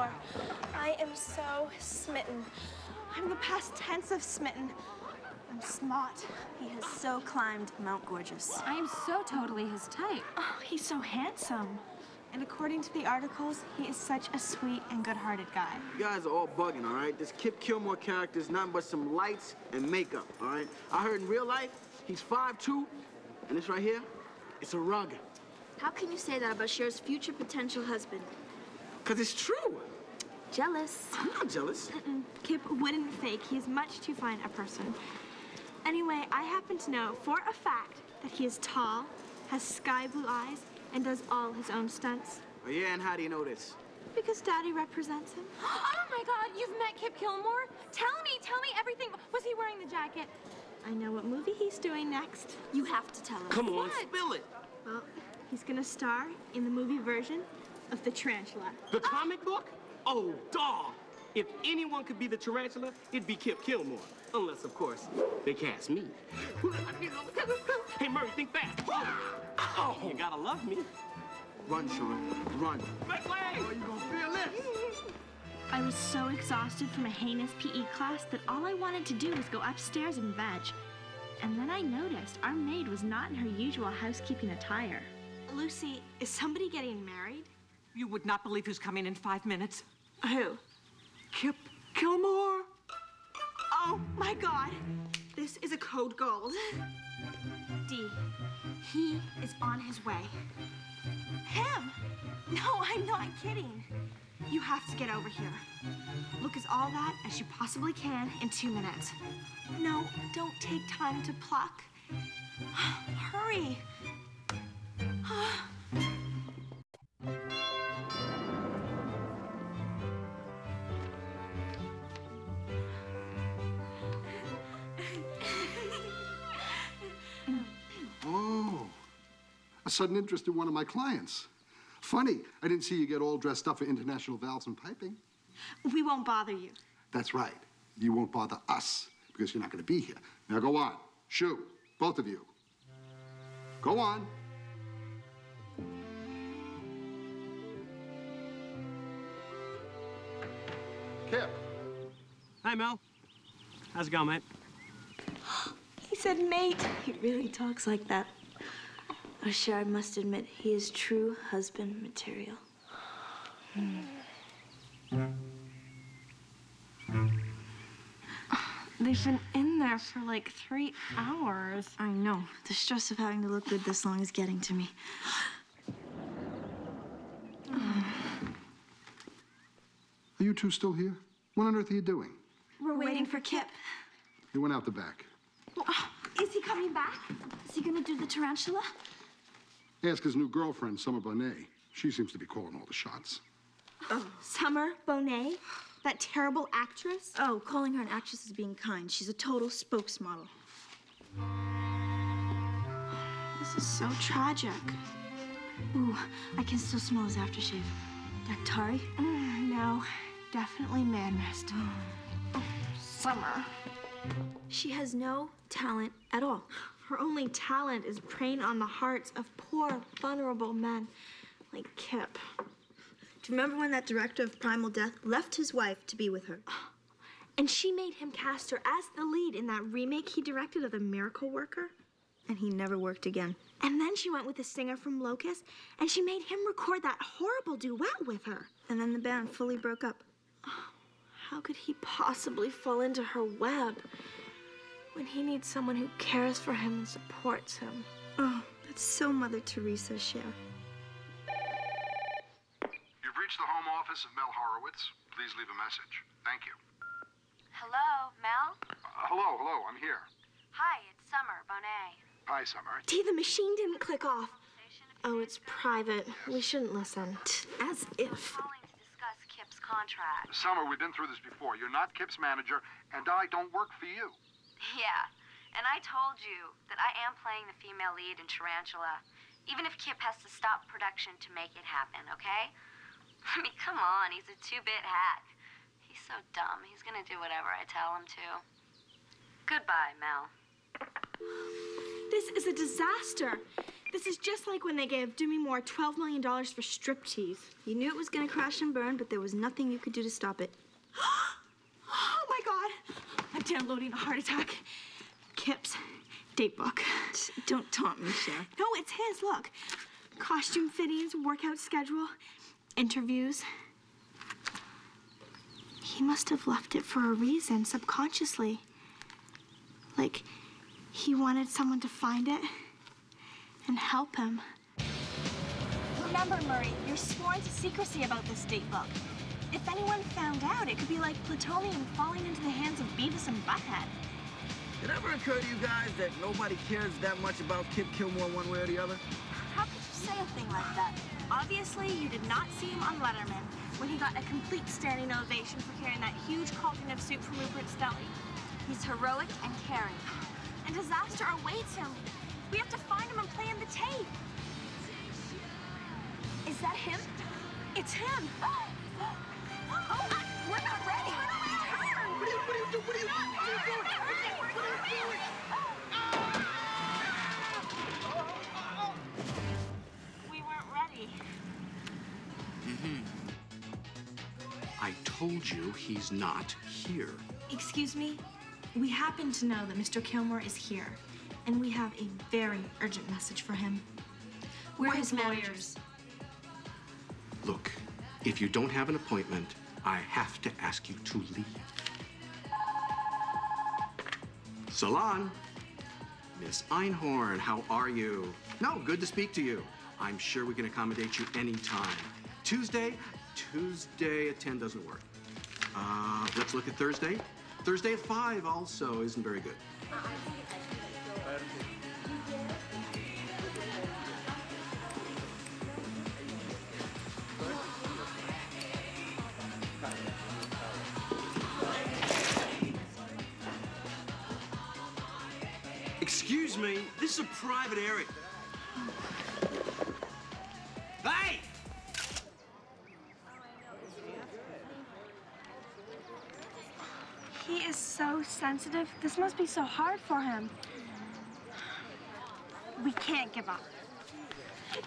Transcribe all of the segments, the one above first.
Kilmore. I am so smitten. I'm the past tense of smitten. I'm smart. He has so climbed Mount Gorgeous. I am so totally his type. Oh, he's so handsome. And according to the articles, he is such a sweet and good-hearted guy. You guys are all bugging, all right? This Kip Kilmore character is nothing but some lights and makeup, all right? I heard in real life, he's 5'2", and this right here, it's a rug. How can you say that about Cher's future potential husband? Because it's true. Jealous. I'm not jealous. Mm-mm. Kip wouldn't fake. He is much too fine a person. Anyway, I happen to know for a fact that he is tall, has sky blue eyes, and does all his own stunts. Oh, yeah, and how do you know this? Because Daddy represents him. Oh my God, you've met Kip Kilmore? Tell me, tell me everything. Was he wearing the jacket? I know what movie he's doing next. You have to tell us. Come on, What? spill it. Well, he's gonna star in the movie version of The Tarantula. The comic book? Oh, dog! If anyone could be the tarantula, it'd be Kip Kilmore. Unless, of course, they cast me. hey, Murray, think fast. Oh, you gotta love me. Run, Sean, run. Make way! Oh, you gonna feel this? I was so exhausted from a heinous PE class that all I wanted to do was go upstairs and veg. And then I noticed our maid was not in her usual housekeeping attire. Lucy, is somebody getting married? You would not believe who's coming in five minutes. Who? Kip Kilmore. Oh my god! This is a code gold. D, he is on his way. Him? No, I'm not kidding. You have to get over here. Look as all that as you possibly can in two minutes. No, don't take time to pluck. Hurry. a sudden interest in one of my clients. Funny, I didn't see you get all dressed up for international valves and piping. We won't bother you. That's right. You won't bother us because you're not going to be here. Now go on. Shoo, both of you. Go on. Kip. Hi, Mel. How's it going, mate? He said mate. He really talks like that. Oh, Cher, I must admit, he is true husband material. They've been in there for like three hours. I know. The stress of having to look good this long is getting to me. Are you two still here? What on earth are you doing? We're waiting for Kip. He went out the back. Is he coming back? Is he gonna do the tarantula? Ask his new girlfriend, Summer Bonet. She seems to be calling all the shots. Oh. Summer Bonet? That terrible actress? Oh, calling her an actress is being kind. She's a total spokesmodel. This is so tragic. Ooh, I can still smell his aftershave. Dactari? Mm, no, definitely man mist. Oh, Summer. She has no talent at all. Her only talent is preying on the hearts of poor, vulnerable men like Kip. Do you remember when that director of Primal Death left his wife to be with her? And she made him cast her as the lead in that remake he directed of The Miracle Worker. And he never worked again. And then she went with a singer from Locust, and she made him record that horrible duet with her. And then the band fully broke up. How could he possibly fall into her web when he needs someone who cares for him and supports him? Oh, that's so Mother Teresa, Cher. You've reached the home office of Mel Horowitz. Please leave a message. Thank you. Hello, Mel? Uh, hello, hello, I'm here. Hi, it's Summer Bonet. Hi, Summer. T, the machine didn't click off. Oh, it's private. We shouldn't listen. As if. Calling to discuss Kip's contract. Summer, we've been through this before. You're not Kip's manager, and I don't work for you. Yeah, and I told you that I am playing the female lead in Tarantula, even if Kip has to stop production to make it happen, okay? I mean, come on, he's a two-bit hack. He's so dumb, he's gonna do whatever I tell him to. Goodbye, Mel. This is a disaster. This is just like when they gave Demi Moore $12 million for striptease. You knew it was gonna crash and burn, but there was nothing you could do to stop it. Oh my god! I'm downloading a heart attack. Kip's date book. Don't taunt me, Cher. No, it's his. Look. Costume fittings, workout schedule, interviews. He must have left it for a reason, subconsciously. Like, he wanted someone to find it and help him. Remember, Murray, you're sworn to secrecy about this date book. If anyone found out, it could be like plutonium falling into the hands of Beavis and Butthead. It ever occur to you guys that nobody cares that much about Kip Kilmore one way or the other? How could you say a thing like that? Obviously, you did not see him on Letterman when he got a complete standing ovation for carrying that huge cauldron of soup from Rupert's deli. He's heroic and caring. And disaster awaits him. We have to find him and play him the tape. Is that him? It's him. We weren't ready. Mm-hmm. I told you he's not here. Excuse me? We happen to know that Mr. Kilmore is here, and we have a very urgent message for him. We're, his lawyers. Look, if you don't have an appointment, I have to ask you to leave. Salon. Miss Einhorn, how are you? No, good to speak to you. I'm sure we can accommodate you anytime. Tuesday? Tuesday at 10 doesn't work. Uh, let's look at Thursday. Thursday at 5 also isn't very good. Me, this is a private area. Hey! He is so sensitive. This must be so hard for him. We can't give up.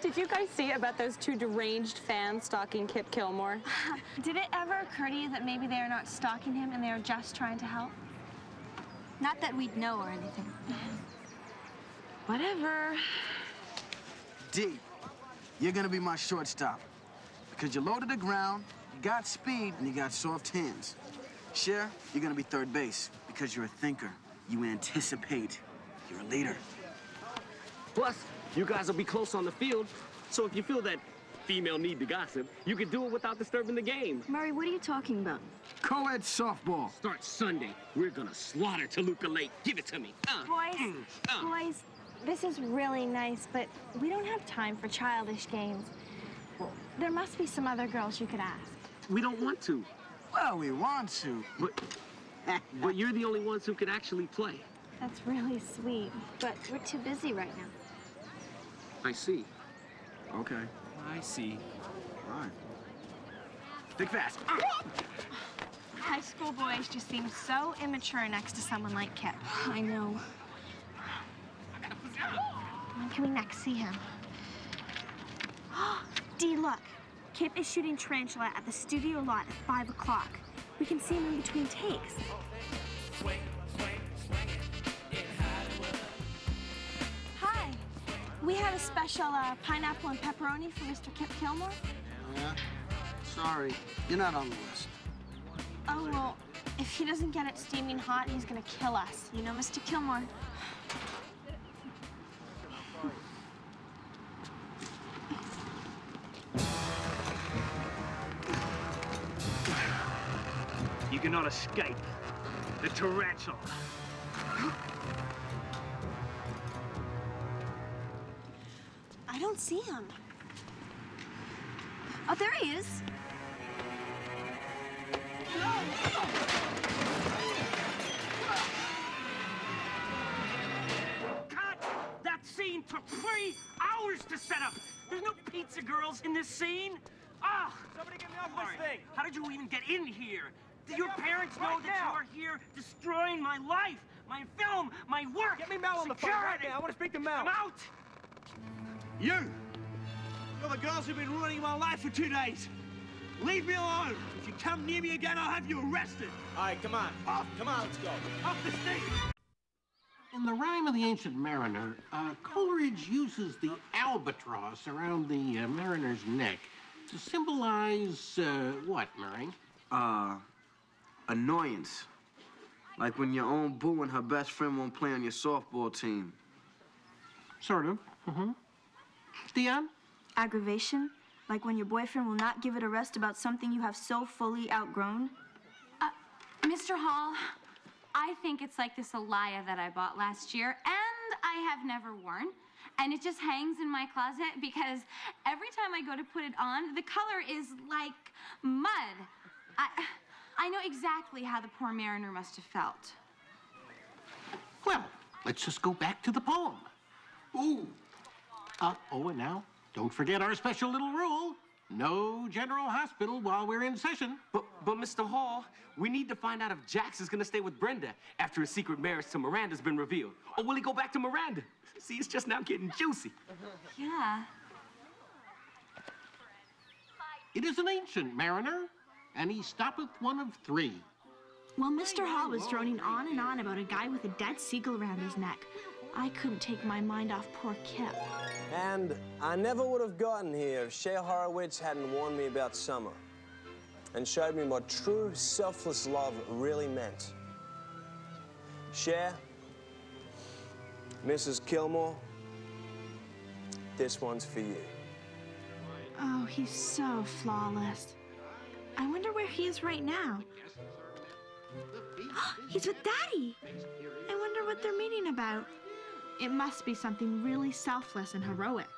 Did you guys see about those two deranged fans stalking Kip Kilmore? Did it ever occur to you that maybe they are not stalking him and they are just trying to help? Not that we'd know or anything. Whatever. D, you're gonna be my shortstop. Because you're low to the ground, you got speed, and you got soft hands. Cher, you're gonna be third base because you're a thinker. You anticipate. You're a leader. Plus, you guys will be close on the field, so if you feel that female need to gossip, you can do it without disturbing the game. Murray, what are you talking about? Co-ed softball. Start Sunday. We're gonna slaughter Toluca Lake. Give it to me. Uh, Boys, mm, uh. boys, this is really nice, but we don't have time for childish games. There must be some other girls you could ask. We don't want to, Well, we want to. but but you're the only ones who could actually play. That's really sweet. But we're too busy right now. I see. Okay. I see. All right. Think fast. Ah! High school boys just seem so immature next to someone like Kip. I know. When can we next see him? Dee, look. Kip is shooting Tarantula at the studio lot at 5 o'clock. We can see him in between takes. Hi. We have a special uh, pineapple and pepperoni for Mr. Kip Kilmore. Yeah? Sorry, you're not on the list. Oh, well, if he doesn't get it steaming hot, he's gonna kill us. You know, Mr. Kilmore. Escape the tarantula. I don't see him. Oh, there he is. Cut! That scene took three hours to set up. There's no pizza girls in this scene. Ah! Somebody get me off this thing. How did you even get in here? Do your parents know that you are here destroying my life, my film, my work? Get me Mel on the phone right now. I want to speak to Mel. I'm out. You! You're the girls who've been ruining my life for two days. Leave me alone. If you come near me again, I'll have you arrested. All right, come on. Off. Come on, let's go. Off the stage. In the rhyme of the Ancient Mariner, uh, Coleridge uses the albatross around the uh, mariner's neck to symbolize uh, what, Murray? Uh, annoyance. Like when your own boo and her best friend won't play on your softball team. Sort of. Mm-hmm. Dionne? Aggravation? Like when your boyfriend will not give it a rest about something you have so fully outgrown? Uh, Mr. Hall, I think it's like this Alaïa that I bought last year and I have never worn. And it just hangs in my closet because every time I go to put it on, the color is like mud. I, I know exactly how the poor mariner must have felt. Well, let's just go back to the poem. Ooh. Uh, oh, and now, don't forget our special little rule. No general hospital while we're in session. But, but Mr. Hall, we need to find out if Jax is gonna stay with Brenda after his secret marriage to Miranda's been revealed. Or will he go back to Miranda? See, it's just now getting juicy. Yeah. It is an ancient mariner, and he stoppeth one of three. Well, Mr. Hall was droning on and on about a guy with a dead seagull around his neck. I couldn't take my mind off poor Kip. And I never would have gotten here if Cher Horowitz hadn't warned me about summer and showed me what true selfless love really meant. Cher, Mrs. Kilmore, this one's for you. Oh, he's so flawless. I wonder where he is right now. he's with Daddy. I wonder what they're meeting about. It must be something really selfless and heroic.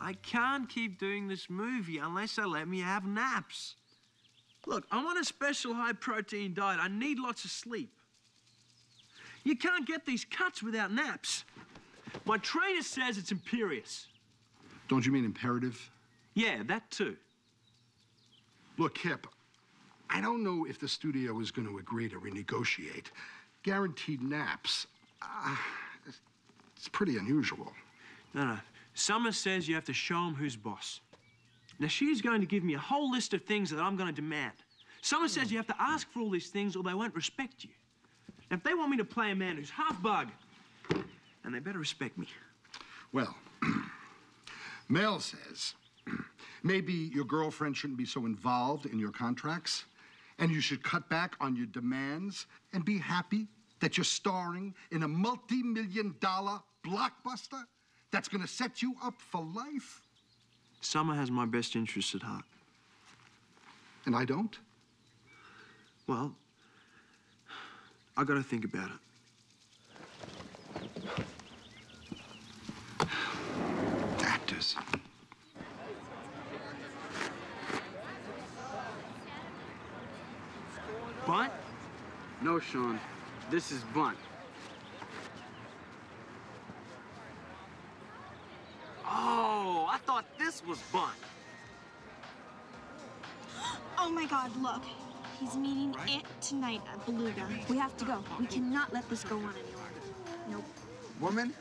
I can't keep doing this movie unless they let me have naps. Look, I'm on a special high protein diet. I need lots of sleep. You can't get these cuts without naps. My trainer says it's imperious. Don't you mean imperative? Yeah, that too. Look, Kip, I don't know if the studio is going to agree to renegotiate. Guaranteed naps. Uh, it's pretty unusual. No, no. Summer says you have to show him who's boss. Now, she's going to give me a whole list of things that I'm going to demand. Summer says you have to ask for all these things or they won't respect you. Now, if they want me to play a man who's half bug, and they better respect me. Well, Mel says maybe your girlfriend shouldn't be so involved in your contracts, and you should cut back on your demands and be happy that you're starring in a multi million dollar blockbuster that's gonna set you up for life. Summer has my best interests at heart. And I don't? Well, I gotta think about it. Actors. Bunt? No, Sean. This is bunt. Oh, I thought this was bunt. Oh my god, look. He's meeting it tonight at Beluga. We have to go. We cannot let this go on any longer. Nope. Woman,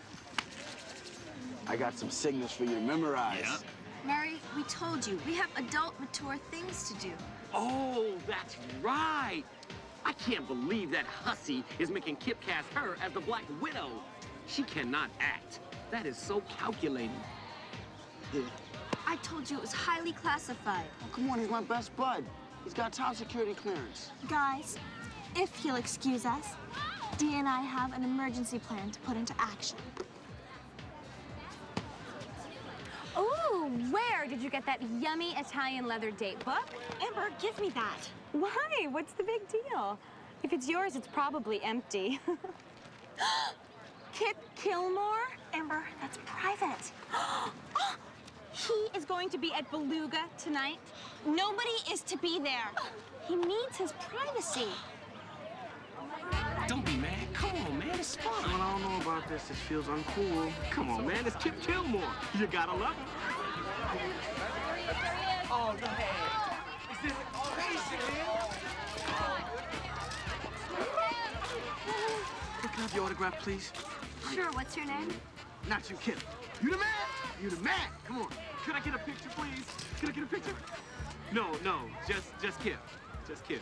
I got some signals for you to memorize. Murray, we told you, we have adult, mature things to do. Oh, that's right. I can't believe that hussy is making Kip cast her as the Black Widow. She cannot act. That is so calculating. Yeah. I told you it was highly classified. Oh, come on, he's my best bud. He's got top security clearance. Guys, if you'll excuse us, Dee and I have an emergency plan to put into action. Where did you get that yummy Italian leather date book? Amber, give me that. Why? What's the big deal? If it's yours, it's probably empty. Kip Kilmore? Amber, that's private. Ah! He is going to be at Beluga tonight. Nobody is to be there. He needs his privacy. Don't be mad. Come on, man. It's Sean, fun. I don't know about this. This feels uncool. Come on, man. It's Kip Kilmore. You gotta love him. Oh, no. Is this basically Can I have your autograph, please? Sure, what's your name? Not you, Kip. You the man? You the man. Come on. Could I get a picture, please? Could I get a picture? No, no, just just Kip. Just Kip.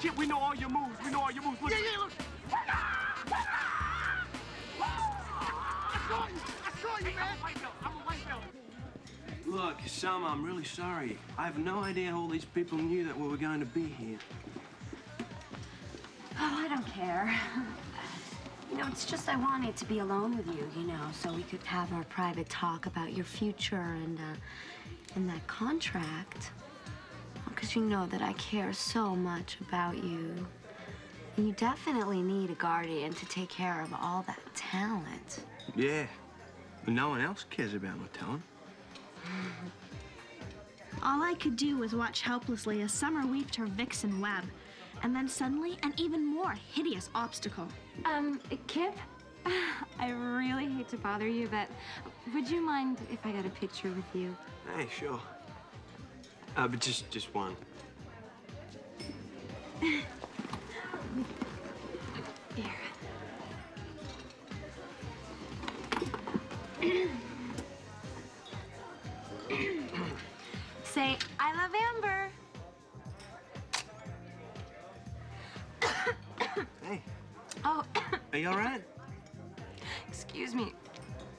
Kip, we know all your moves. We know all your moves. Look. Yeah, yeah, look. I saw you. I saw you, man. Look, Summer, I'm really sorry. I have no idea how all these people knew that we were going to be here. Oh, I don't care. You know, it's just I wanted to be alone with you, you know, so we could have our private talk about your future and, uh, and that contract. Because you know that I care so much about you. And you definitely need a guardian to take care of all that talent. Yeah. But no one else cares about my talent. All I could do was watch helplessly as Summer weaved her vixen web, and then suddenly an even more hideous obstacle. Um, Kip, I really hate to bother you, but would you mind if I got a picture with you? Hey, sure. Uh, but just, just one. Here. Say, I love Amber. Hey, Oh, are you all right? excuse me.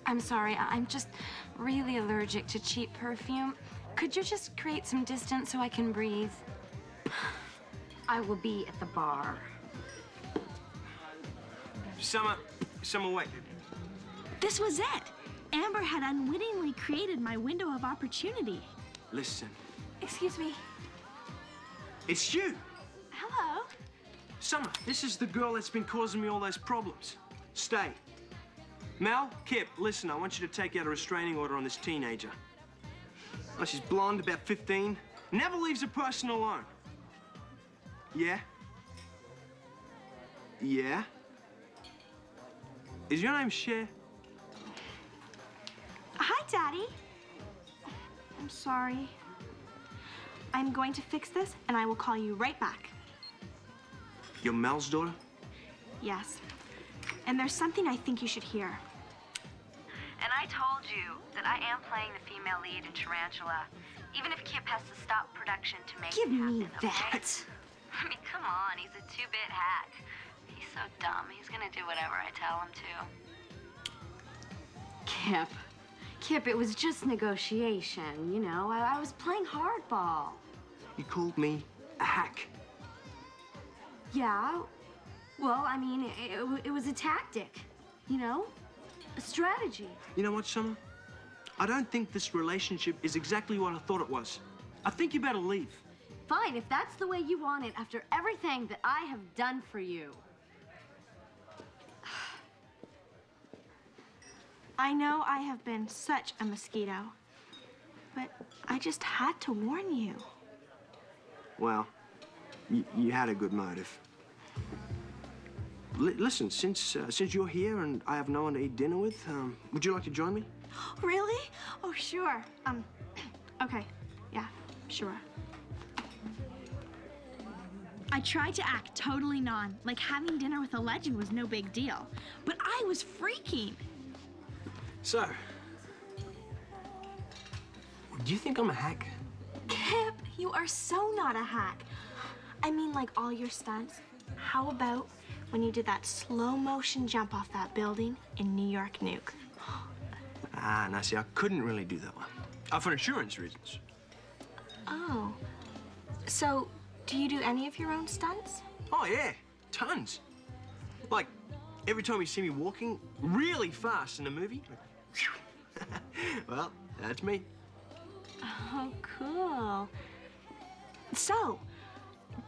I'm sorry. I- I'm just really allergic to cheap perfume. Could you just create some distance so I can breathe? I will be at the bar. Summer, Summer, wait. This was it. Amber had unwittingly created my window of opportunity. Listen, Excuse me. it's you. Hello. Summer, this is the girl that's been causing me all those problems. Stay. Mel, Kip, listen, I want you to take out a restraining order on this teenager. Oh, she's blonde, about 15, never leaves a person alone. Yeah? Yeah? Is your name Cher? Hi, Daddy. I'm sorry. I'm going to fix this, and I will call you right back. You're Mel's daughter? Yes. And there's something I think you should hear. And I told you that I am playing the female lead in Tarantula, even if Kip has to stop production to make Give it happen, me okay? that. I mean, come on, he's a two-bit hack. He's so dumb. He's gonna do whatever I tell him to. Kip. Kip, it was just negotiation, you know? I, I was playing hardball. You called me a hack. Yeah. Well, I mean, it, it, it was a tactic, you know? A strategy. You know what, Summer? I don't think this relationship is exactly what I thought it was. I think you better leave. Fine, if that's the way you want it after everything that I have done for you. I know I have been such a mosquito, but I just had to warn you. Well, you, you had a good motive. Li- listen, since uh, since you're here and I have no one to eat dinner with, um, would you like to join me? Really? Oh, sure. Um, okay. Yeah, sure. I tried to act totally non, like having dinner with a legend was no big deal. But I was freaking. So, do you think I'm a hack? Kip, you are so not a hack. I mean, like all your stunts. How about when you did that slow motion jump off that building in New York Nuke? Ah, now see, I couldn't really do that one. Uh, for insurance reasons. Oh. So, do you do any of your own stunts? Oh yeah, tons. Like every time you see me walking really fast in a movie. like, well, that's me. Oh, cool. So,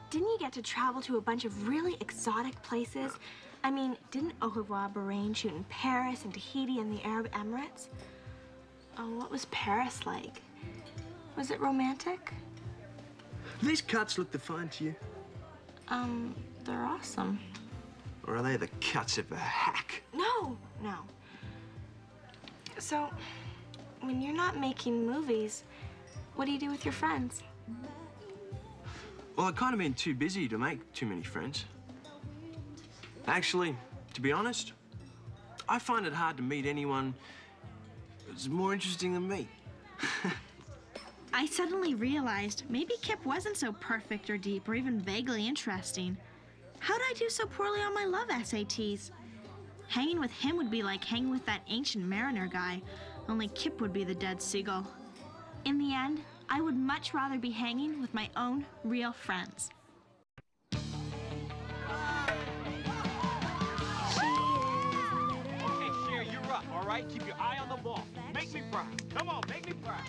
didn't you get to travel to a bunch of really exotic places? I mean, didn't Au revoir Bahrain shoot in Paris and Tahiti and the Arab Emirates? Oh, what was Paris like? Was it romantic? These cuts look defined to you? Um, they're awesome. Or are they the cuts of a hack? No, no. So, when you're not making movies, what do you do with your friends? Well, I've kind of been too busy to make too many friends. Actually, to be honest, I find it hard to meet anyone It's more interesting than me. I suddenly realized maybe Kip wasn't so perfect or deep or even vaguely interesting. How'd I do so poorly on my love SATs? Hanging with him would be like hanging with that ancient mariner guy, only Kip would be the dead seagull. In the end, I would much rather be hanging with my own real friends. Okay, Cher, you're up, all right? Keep your eye on the ball. Make me proud. Come on, make me proud.